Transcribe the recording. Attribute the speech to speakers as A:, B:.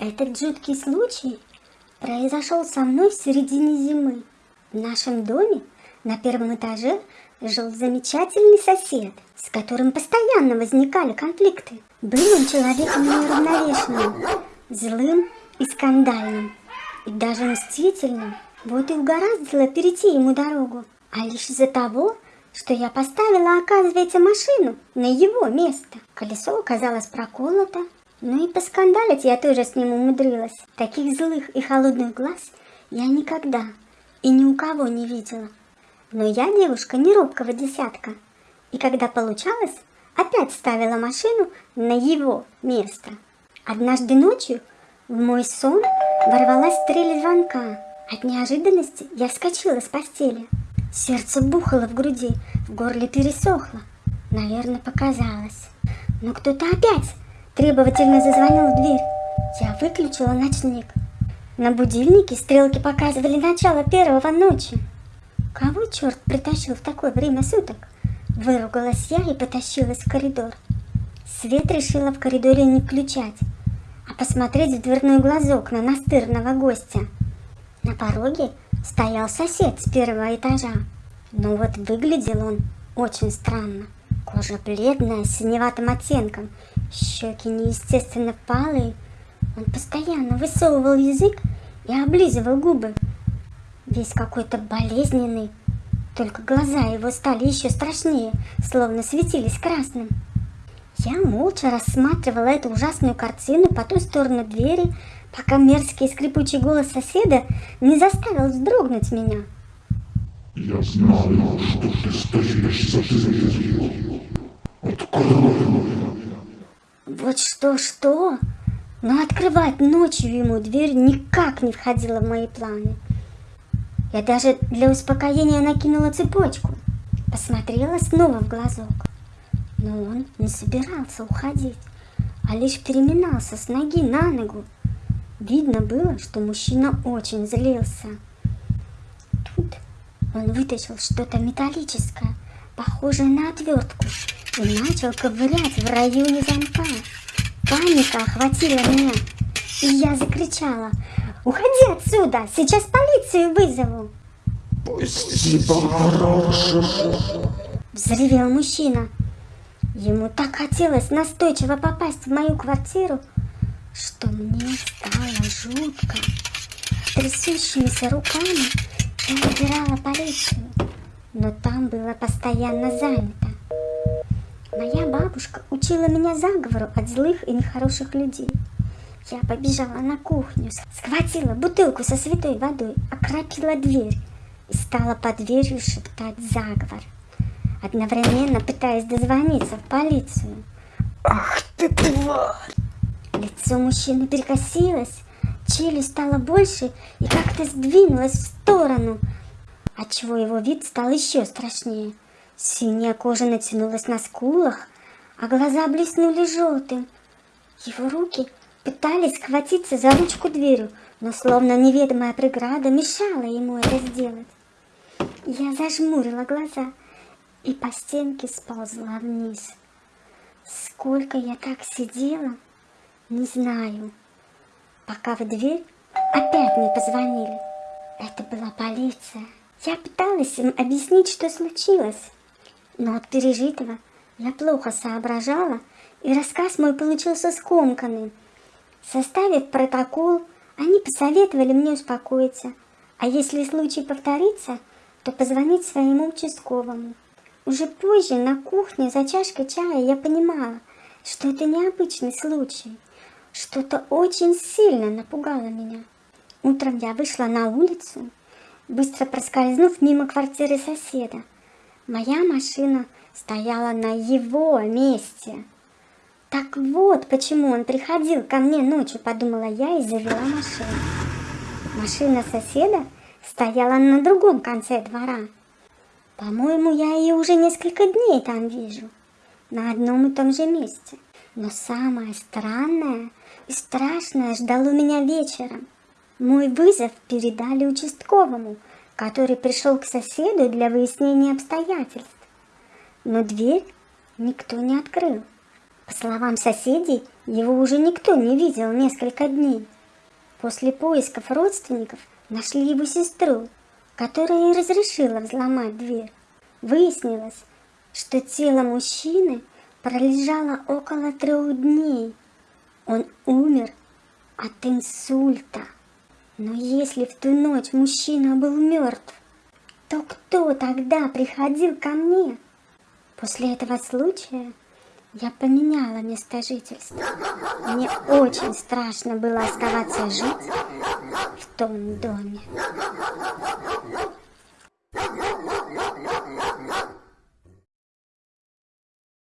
A: Этот жуткий случай произошел со мной в середине зимы. В нашем доме на первом этаже жил замечательный сосед, с которым постоянно возникали конфликты. Был он человеком неравновешенным, злым и скандальным, и даже мстительным. Вот и угораздило перейти ему дорогу. А лишь из-за того, что я поставила, оказывается, машину на его место. Колесо оказалось проколото, ну и поскандалить я тоже с ним умудрилась. Таких злых и холодных глаз я никогда и ни у кого не видела. Но я девушка не робкого десятка. И когда получалось, опять ставила машину на его место. Однажды ночью в мой сон ворвалась стрель звонка. От неожиданности я вскочила с постели. Сердце бухало в груди, в горле пересохло. Наверное, показалось. Но кто-то опять Требовательно зазвонил в дверь. Я выключила ночник. На будильнике стрелки показывали начало первого ночи. Кого черт притащил в такое время суток? Выругалась я и потащилась в коридор. Свет решила в коридоре не включать, а посмотреть в дверной глазок на настырного гостя. На пороге стоял сосед с первого этажа. Но вот выглядел он очень странно. Кожа бледная, с синеватым оттенком, щеки неестественно палые. Он постоянно высовывал язык и облизывал губы. Весь какой-то болезненный, только глаза его стали еще страшнее, словно светились красным. Я молча рассматривала эту ужасную картину по ту сторону двери, пока мерзкий скрипучий голос соседа не заставил вздрогнуть меня.
B: Я знаю, что ты стоишь за дверью. Открой.
A: Вот что-что, но открывать ночью ему дверь никак не входило в мои планы. Я даже для успокоения накинула цепочку, посмотрела снова в глазок. Но он не собирался уходить, а лишь переминался с ноги на ногу. Видно было, что мужчина очень злился. Тут он вытащил что-то металлическое, похожее на отвертку, и начал ковырять в районе замка. Паника охватила меня, и я закричала, «Уходи отсюда! Сейчас полицию вызову!»
B: «Пусти по-хорошему!»
A: Взревел мужчина. Ему так хотелось настойчиво попасть в мою квартиру, что мне стало жутко. Трясущимися руками я набирала полицию, но там было постоянно занято. Моя бабушка учила меня заговору от злых и нехороших людей. Я побежала на кухню, схватила бутылку со святой водой, окропила дверь и стала под дверью шептать заговор, одновременно пытаясь дозвониться в полицию.
B: Ах ты тварь!
A: Лицо мужчины перекосилось, челюсть стала больше и как-то сдвинулась в сторону, отчего его вид стал еще страшнее. Синяя кожа натянулась на скулах, а глаза блеснули желтым. Его руки пытались схватиться за ручку дверью, но словно неведомая преграда мешала ему это сделать. Я зажмурила глаза и по стенке сползла вниз. Сколько я так сидела, не знаю пока в дверь опять не позвонили. Это была полиция. Я пыталась им объяснить, что случилось, но от пережитого я плохо соображала, и рассказ мой получился скомканным. Составив протокол, они посоветовали мне успокоиться, а если случай повторится, то позвонить своему участковому. Уже позже на кухне за чашкой чая я понимала, что это необычный случай. Что-то очень сильно напугало меня. Утром я вышла на улицу, быстро проскользнув мимо квартиры соседа. Моя машина стояла на его месте. Так вот, почему он приходил ко мне ночью, подумала я и завела машину. Машина соседа стояла на другом конце двора. По-моему, я ее уже несколько дней там вижу, на одном и том же месте. Но самое странное и страшное ждало меня вечером. Мой вызов передали участковому, который пришел к соседу для выяснения обстоятельств. Но дверь никто не открыл. По словам соседей, его уже никто не видел несколько дней. После поисков родственников нашли его сестру, которая и разрешила взломать дверь. Выяснилось, что тело мужчины пролежало около трех дней. Он умер от инсульта. Но если в ту ночь мужчина был мертв, то кто тогда приходил ко мне? После этого случая я поменяла место жительства. Мне очень страшно было оставаться жить в том доме.